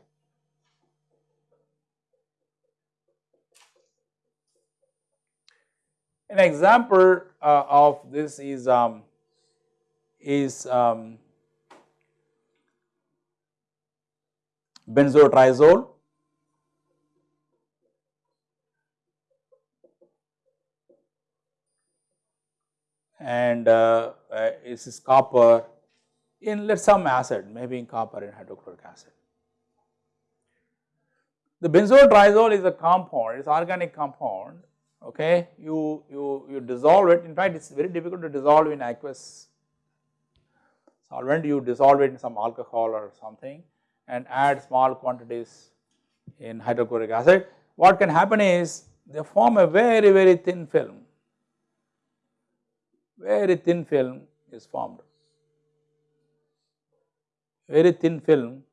Speaker 1: An example uh, of this is um, is um, benzotriazole and uh, uh, this is copper in let some acid maybe in copper in hydrochloric acid. The benzotriazole is a compound, it is organic compound, okay. You, you, you dissolve it, in fact it is very difficult to dissolve in aqueous solvent, you dissolve it in some alcohol or something and add small quantities in hydrochloric acid. What can happen is they form a very, very thin film very thin film is formed, very thin film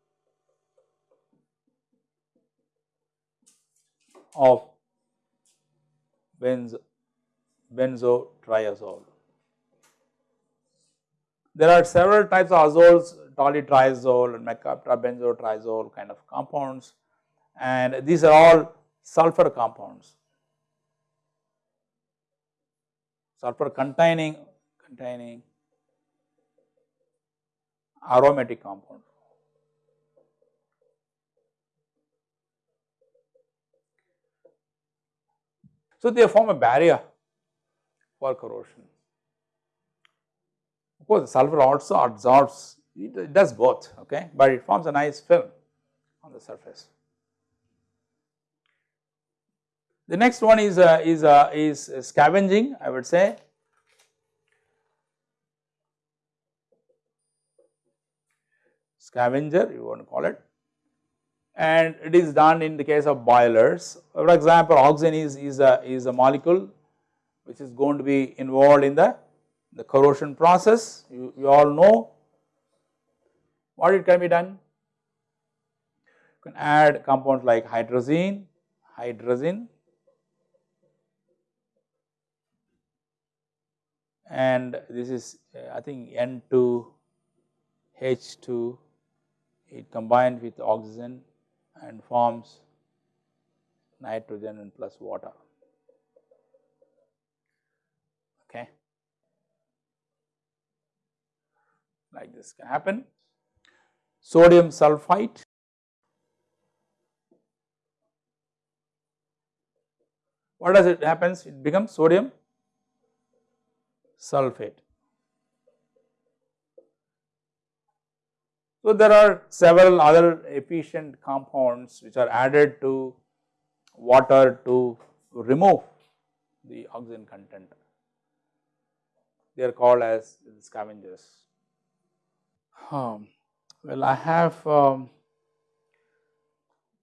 Speaker 1: of benzo, benzotriazole. There are several types of azoles, tolutriazole and benzotriazole kind of compounds and these are all sulfur compounds. sulfur containing containing aromatic compound. So, they form a barrier for corrosion. Course, sulfur also absorbs, it does both, okay, but it forms a nice film on the surface. The next one is uh, is uh, is scavenging I would say. Scavenger you want to call it and it is done in the case of boilers. For example, oxygen is, is, a, is a molecule which is going to be involved in the, the corrosion process. You, you all know what it can be done. You can add compounds like hydrazine, hydrazine and this is uh, I think N2 H2 it combined with oxygen and forms nitrogen and plus water. Okay. Like this can happen. Sodium sulphite. What does it happens? It becomes sodium sulphate. So, there are several other efficient compounds which are added to water to remove the oxygen content. They are called as scavengers. Um, well, I have um,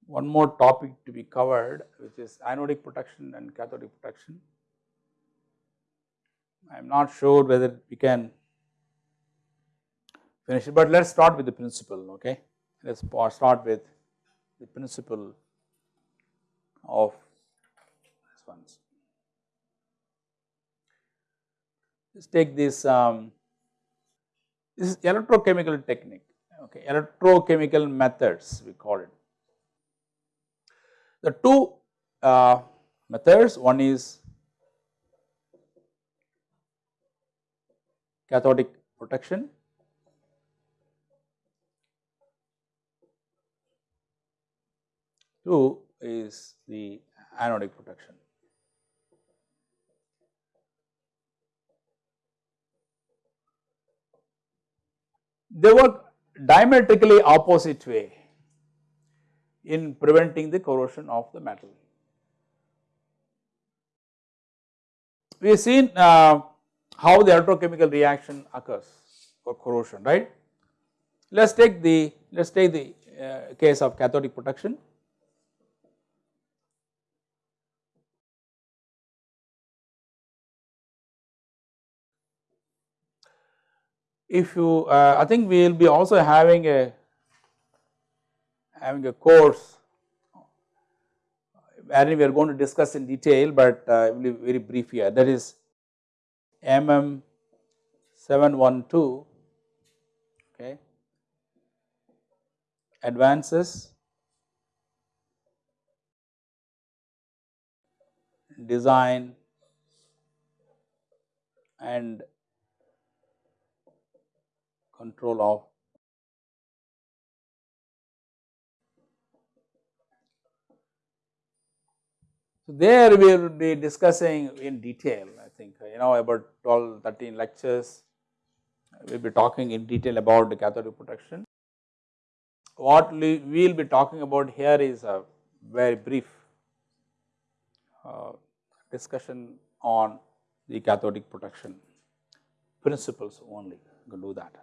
Speaker 1: one more topic to be covered which is anodic protection and cathodic protection. I am not sure whether we can finish it, but let us start with the principle okay. Let us start with the principle of this ones. Let's take this, um, this is electrochemical technique, okay, electrochemical methods we call it. The two uh, methods, one is cathodic protection Two is the anodic protection. They work diametrically opposite way in preventing the corrosion of the metal. We have seen uh, how the electrochemical reaction occurs for corrosion, right. Let us take the, let us take the uh, case of cathodic protection. If you uh, I think we will be also having a having a course. Wherein we are going to discuss in detail, but uh, will be very brief here. That is MM 712 okay. Advances. Design. And control of So, there we will be discussing in detail I think you know about 12 13 lectures we will be talking in detail about the cathodic protection. What we will be talking about here is a very brief uh, discussion on the cathodic protection principles only, we can do that.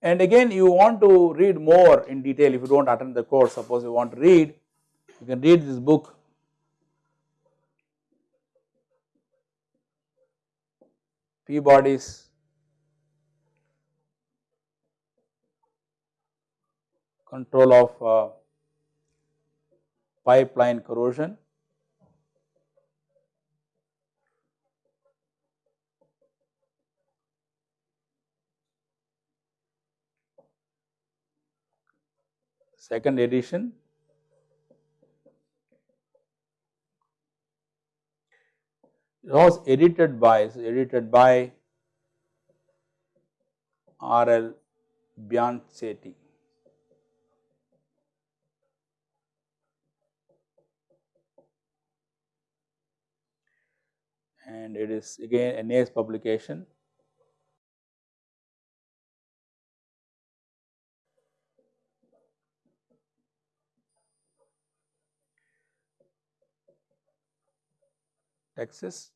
Speaker 1: And again you want to read more in detail. If you do not attend the course suppose you want to read you can read this book. Peabody's. Control of uh, pipeline corrosion second edition. It was edited by, edited by R. L. Bianchetti. And it is again a NACE publication. Texas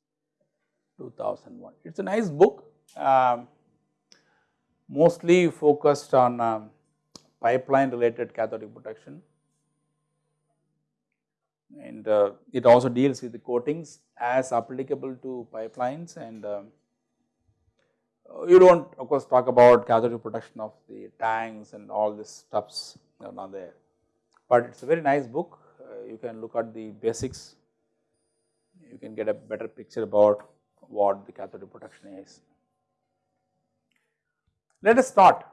Speaker 1: 2001. It is a nice book um, mostly focused on um, pipeline related cathodic protection and uh, it also deals with the coatings as applicable to pipelines and um, you do not of course talk about cathodic protection of the tanks and all this stuffs are not there, but it is a very nice book. Uh, you can look at the basics you can get a better picture about what the cathodic protection is. Let us start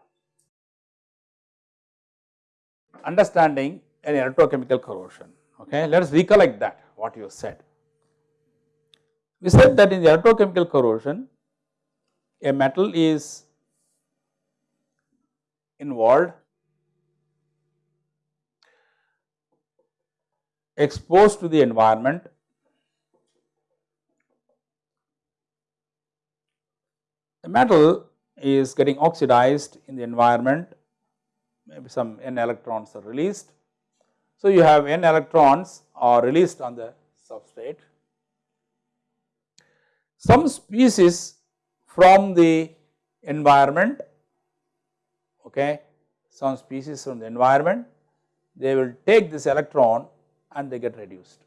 Speaker 1: understanding an electrochemical corrosion. Okay, let us recollect that what you said. We said that in the electrochemical corrosion, a metal is involved, exposed to the environment, the metal is getting oxidized in the environment, maybe some n electrons are released. So, you have n electrons are released on the substrate. Some species from the environment, okay, some species from the environment, they will take this electron and they get reduced.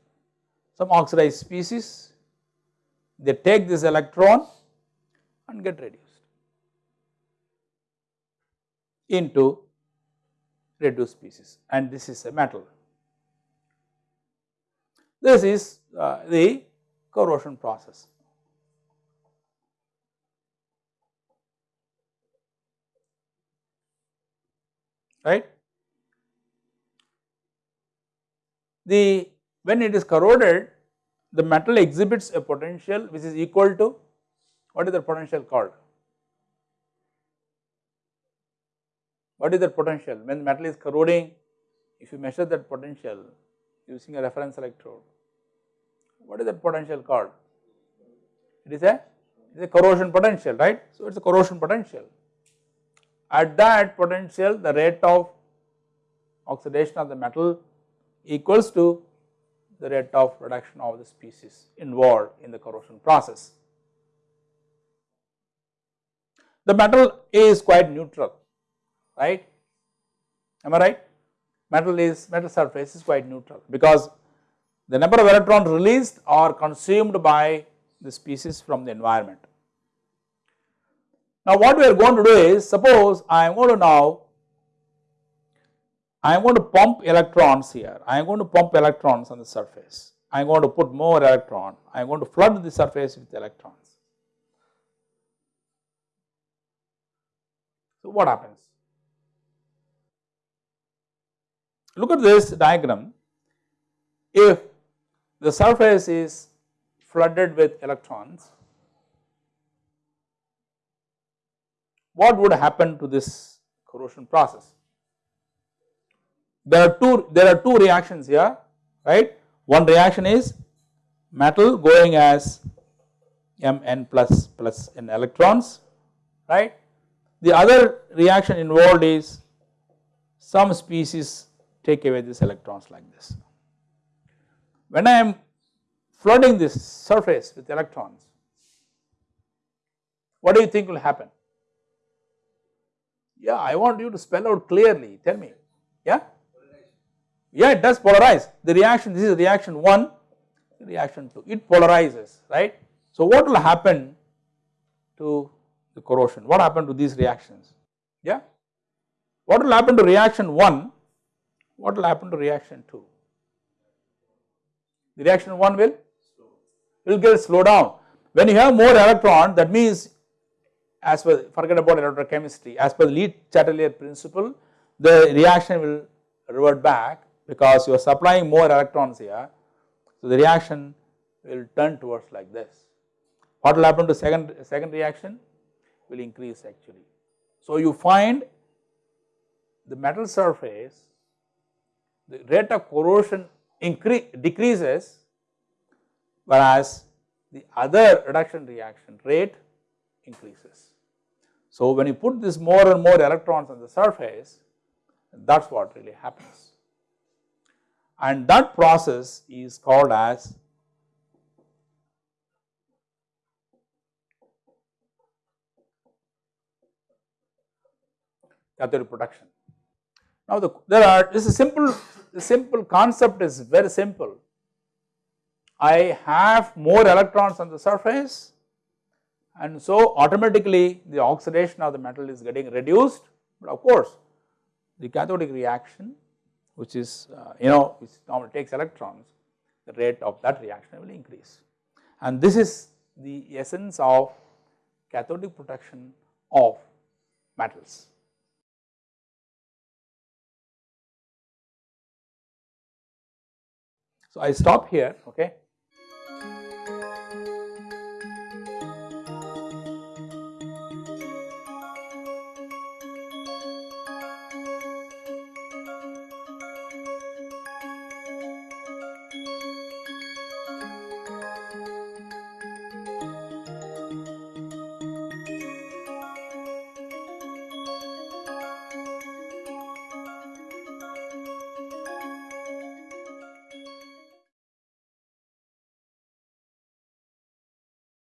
Speaker 1: Some oxidized species, they take this electron and get reduced into reduced species and this is a metal. This is uh, the corrosion process. right. The when it is corroded the metal exhibits a potential which is equal to what is the potential called? What is the potential when metal is corroding if you measure that potential using a reference electrode what is that potential called? It is a it is a corrosion potential right. So, it is a corrosion potential at that potential the rate of oxidation of the metal equals to the rate of reduction of the species involved in the corrosion process. The metal A is quite neutral right? Am I right? Metal is metal surface is quite neutral because the number of electrons released are consumed by the species from the environment. Now what we are going to do is suppose I am going to now I am going to pump electrons here, I am going to pump electrons on the surface, I am going to put more electron, I am going to flood the surface with electrons. So what happens? Look at this diagram, if the surface is flooded with electrons, what would happen to this corrosion process? There are two there are two reactions here right one reaction is metal going as Mn plus plus n electrons right the other reaction involved is some species take away these electrons like this. When I am flooding this surface with electrons what do you think will happen? Yeah, I want you to spell out clearly, tell me, yeah? Yeah, it does polarize. The reaction, this is reaction 1, reaction 2, it polarizes, right. So, what will happen to the corrosion? What happened to these reactions? Yeah. What will happen to reaction 1? What will happen to reaction 2? The reaction 1 will, will get slow down. When you have more electron that means as per forget about electrochemistry as per the Le Chatelier principle the reaction will revert back because you are supplying more electrons here. So, the reaction will turn towards like this. What will happen to second, second reaction? Will increase actually. So, you find the metal surface, the rate of corrosion increase, decreases whereas the other reduction reaction rate increases. So, when you put this more and more electrons on the surface that is what really happens and that process is called as cathodic protection. Now the, there are this is simple the simple concept is very simple. I have more electrons on the surface and so automatically the oxidation of the metal is getting reduced but of course the cathodic reaction which is uh, you know which normally takes electrons the rate of that reaction will increase and this is the essence of cathodic protection of metals. So I stop here okay